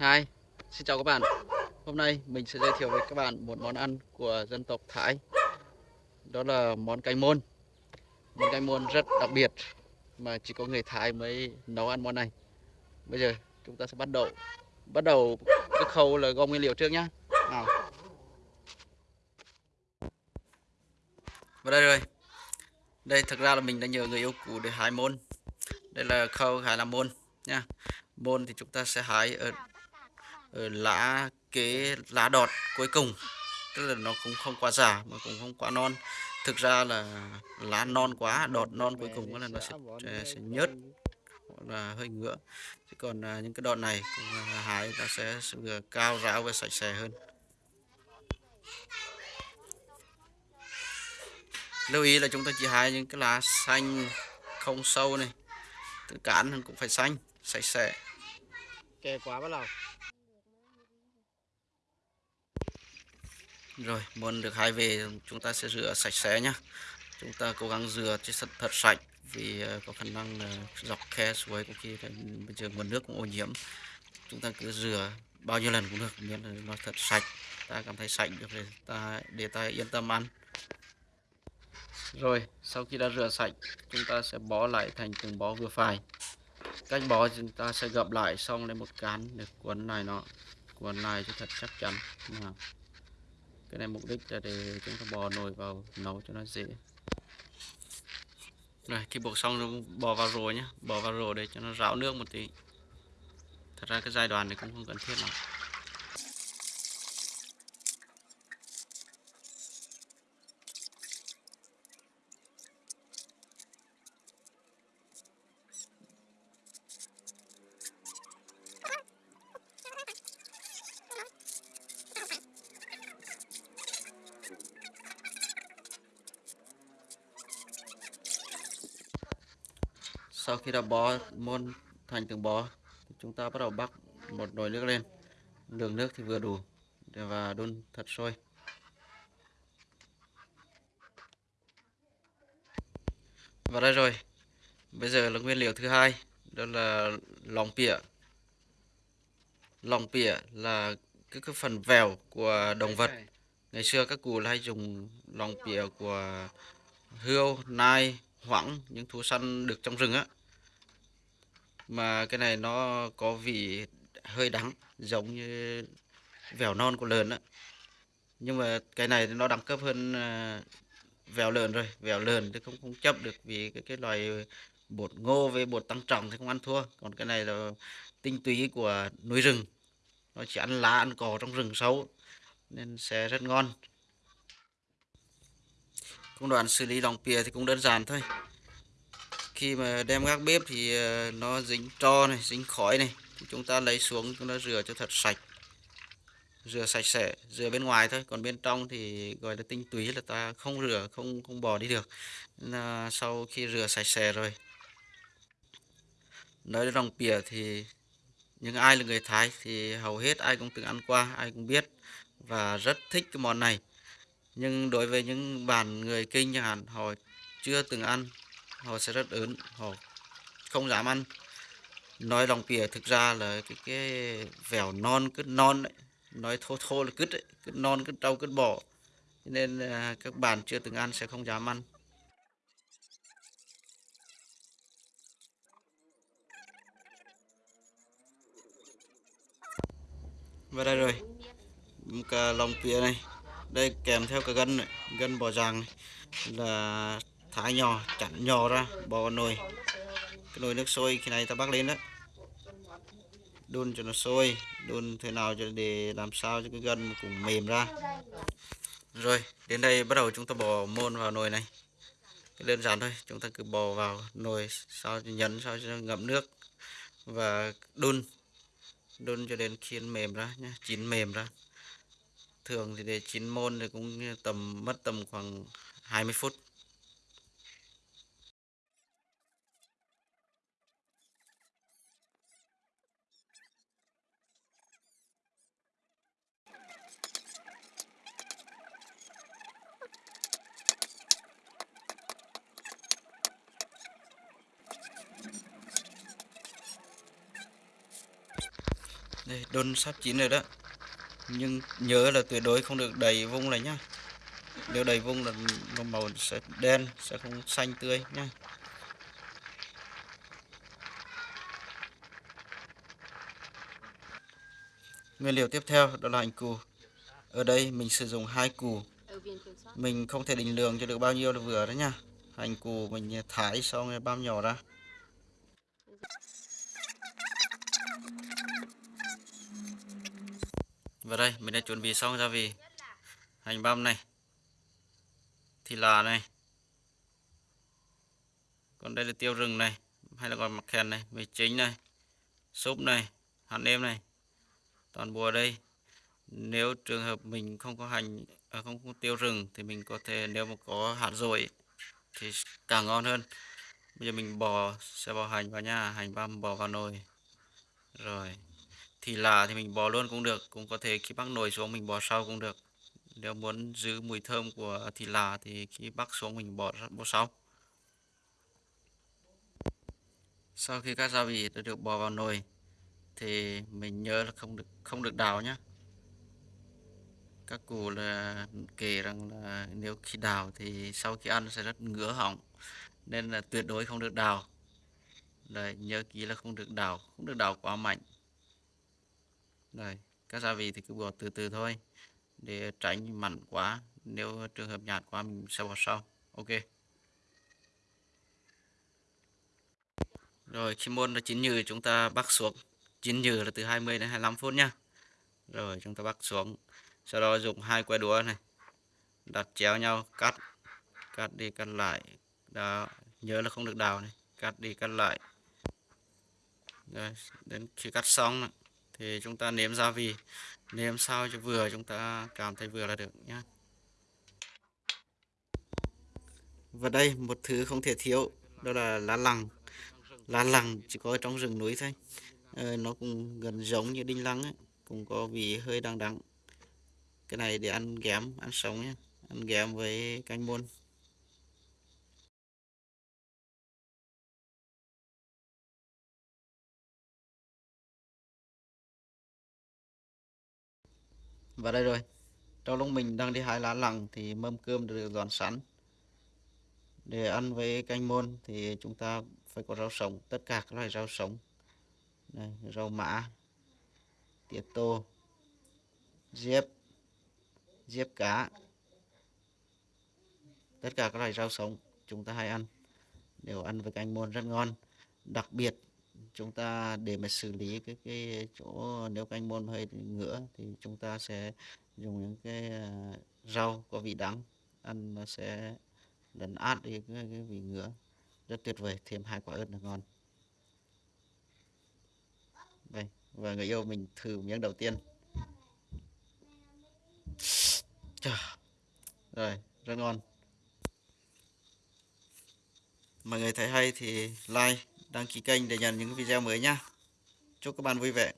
Hi, xin chào các bạn. Hôm nay mình sẽ giới thiệu với các bạn một món ăn của dân tộc Thái. Đó là món canh môn. Món canh môn rất đặc biệt mà chỉ có người Thái mới nấu ăn món này. Bây giờ chúng ta sẽ bắt đầu bắt đầu cái khâu là gom nguyên liệu trước nhá. Nào. Và đây rồi. Đây thực ra là mình đã nhờ người yêu cũ để hái môn. Đây là khâu hái làm môn nha. Môn thì chúng ta sẽ hái ở Ờ, lá cái lá đọt cuối cùng. Tức là nó cũng không quá già mà cũng không quá non. Thực ra là lá non quá, đọt non cuối cùng là nó sẽ ờ, sẽ nhớt là hơi ngứa. Chứ còn à, những cái đọt này cũng à, hái nó sẽ vừa cao ráo và sạch sẽ hơn. Lưu ý là chúng ta chỉ hái những cái lá xanh không sâu này. Từ cán cũng phải xanh, sạch sẽ. Kè quá bắt đầu. Rồi, muốn được hai về chúng ta sẽ rửa sạch sẽ nhá. Chúng ta cố gắng rửa cho thật, thật sạch vì ờ, có khả năng là dọc khe suối có khi bây giờ nguồn nước cũng ô nhiễm. Chúng ta cứ rửa bao nhiêu lần cũng được miễn là nó thật sạch. Ta cảm thấy sạch được để ta để ta yên tâm ăn. Rồi, sau khi đã rửa sạch, chúng ta sẽ bó lại thành từng bó vừa phải. Cách bó chúng ta sẽ gập lại xong lên một cán để cuốn này nó cuốn này cho thật chắc chắn. Nào cái này mục đích là để chúng ta bò nồi vào nấu cho nó dễ. Rồi khi buộc xong rồi bò vào rồi nhé bò vào rồi để cho nó ráo nước một tí. Thật ra cái giai đoạn này cũng không cần thiết lắm. Sau khi đã bó môn thành từng bó thì chúng ta bắt đầu bắc một nồi nước lên. Lượng nước thì vừa đủ và đun thật sôi. Và đây rồi. Bây giờ là nguyên liệu thứ hai đó là lòng pịa. Lòng pịa là cái, cái phần vèo của động vật. Ngày xưa các cụ hay dùng lòng pịa của hươu nai hoãng những thú săn được trong rừng á. Mà cái này nó có vị hơi đắng, giống như vèo non của lợn á. Nhưng mà cái này nó đẳng cấp hơn à, vèo lợn rồi. Vèo lợn thì không không chấp được vì cái cái loài bột ngô với bột tăng trọng thì không ăn thua. Còn cái này là tinh túy của núi rừng. Nó chỉ ăn lá, ăn cỏ trong rừng sâu, nên sẽ rất ngon công đoạn xử lý lòng pìa thì cũng đơn giản thôi. Khi mà đem gác bếp thì ờ, nó dính tro này, dính khói này, thì chúng ta lấy xuống, chúng ta rửa cho thật sạch. Rửa sạch sẽ, rửa bên ngoài thôi, còn bên trong thì gọi là tinh túy là ta không rửa, không không bỏ đi được. Nên là sau khi rửa sạch sẽ rồi, nói đến lòng pìa thì những ai là người Thái thì hầu hết ai cũng từng ăn qua, ai cũng biết và rất thích cái món này nhưng đối với những bạn người kinh chẳng hạn họ chưa từng ăn họ sẽ rất ớn họ không dám ăn. Nói lòng pìa thực ra là cái cái vẻo non cứt non đấy nói thô thô là cứt ấy. cứt non cứt trâu cứt bò nên à, các bạn chưa từng ăn sẽ không dám ăn. Và đây rồi. Cả à, lòng pìa này đây kèm theo cả gân này, gân bò ràng này, là thái nhỏ, chặn nhỏ ra bỏ vào nồi. Cái nồi nước sôi khi này ta bắt lên đó đun cho nó sôi, đun thế nào cho để làm sao cho cái gân cũng mềm ra. Rồi, đến đây bắt đầu chúng ta bỏ môn vào nồi này. Cái đơn giản thôi, chúng ta cứ bỏ vào nồi sao cho nhấn sao cho ngậm nước và đun. Đun cho đến khi mềm ra nhé chín mềm ra thường thì để chín môn thì cũng tầm mất tầm khoảng 20 phút. Đây, đun sắp chín rồi đó nhưng nhớ là tuyệt đối không được đầy vung này nhá. Nếu đầy vung là màu sẽ đen, sẽ không xanh tươi nhá. Nguyên liệu tiếp theo đó là hành củ. Ở đây mình sử dụng hai củ. Mình không thể định lượng cho được bao nhiêu là vừa đó nha hành củ mình thái xong rồi băm nhỏ ra và đây mình đã chuẩn bị xong gia vị hành băm này thịt là này. Còn đây là tiêu rừng này hay là còn mặt khen này mì chính này súp này hạt nêm này. Toàn bộ ở đây nếu trường hợp mình không có hành à, không có tiêu rừng thì mình có thể nếu mà có hạt dồi thì càng ngon hơn. Bây giờ mình bỏ sẽ bỏ hành vào nha hành băm bỏ vào nồi. Rồi thì là thì mình bò luôn cũng được, cũng có thể khi bắc nồi xuống mình bò sau cũng được. Nếu muốn giữ mùi thơm của thịt là thì khi bắc xuống mình bỏ bỏ sau. Sau khi các gia vị đã được bỏ vào nồi thì mình nhớ là không được không được đào nhé các cụ là kể rằng là nếu khi đào thì sau khi ăn sẽ rất ngứa họng, nên là tuyệt đối không được đào. Đây nhớ kỹ là không được đào, không được đào quá mạnh đây các gia vị thì cứ bỏ từ từ thôi để tránh mặn quá. Nếu trường hợp nhạt quá mình sẽ bỏ sau. Ok. Rồi khi môn là chín nhừ chúng ta bắc xuống. Chín nhừ là từ 20 đến 25 phút nha rồi chúng ta bắc xuống. Sau đó dùng hai que đũa này. Đặt chéo nhau cắt cắt đi cắt lại. Đó nhớ là không được đào này. Cắt đi cắt lại. Rồi đến khi cắt xong này, thì chúng ta nếm gia vị nếm sao cho vừa chúng ta cảm thấy vừa là được nhé và đây một thứ không thể thiếu đó là lá lằng. Lá lằng chỉ có trong rừng núi thôi. Ờ, nó cũng gần giống như đinh lăng ấy cũng có vị hơi đắng đắng. Cái này để ăn ghém ăn sống nhé ăn ghém với canh môn và đây rồi. Trong lúc mình đang đi hái lá lằng thì mâm cơm được dọn sẵn. Để ăn với canh môn thì chúng ta phải có rau sống tất cả các loại rau sống. Đây, rau mã tía tô diếp diếp cá. Tất cả các loại rau sống chúng ta hay ăn đều ăn với canh môn rất ngon. Đặc biệt chúng ta để mà xử lý cái cái chỗ nếu canh môn hơi ngựa thì chúng ta sẽ dùng những cái à, rau có vị đắng ăn nó sẽ lấn át đi cái, cái vị ngựa rất tuyệt vời thêm hai quả ớt là ngon. Đây và người yêu mình thử miếng đầu tiên. Rồi rất ngon. Mọi người thấy hay thì like đăng ký kênh để nhận những video mới nhé. chúc các bạn vui vẻ